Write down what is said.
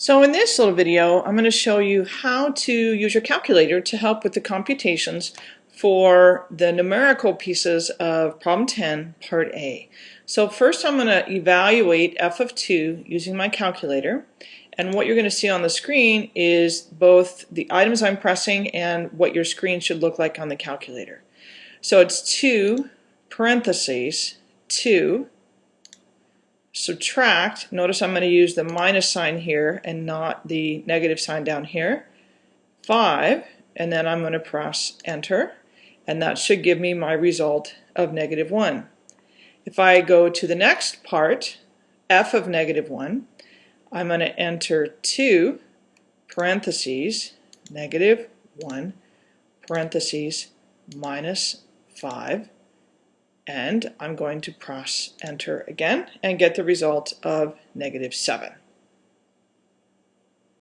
So in this little video, I'm going to show you how to use your calculator to help with the computations for the numerical pieces of problem 10, part A. So first I'm going to evaluate f of 2 using my calculator. And what you're going to see on the screen is both the items I'm pressing and what your screen should look like on the calculator. So it's 2 parentheses 2 subtract, notice I'm going to use the minus sign here and not the negative sign down here, 5, and then I'm going to press enter, and that should give me my result of negative 1. If I go to the next part, f of negative 1, I'm going to enter 2 parentheses, negative 1, parentheses, minus 5, and I'm going to press enter again and get the result of negative 7.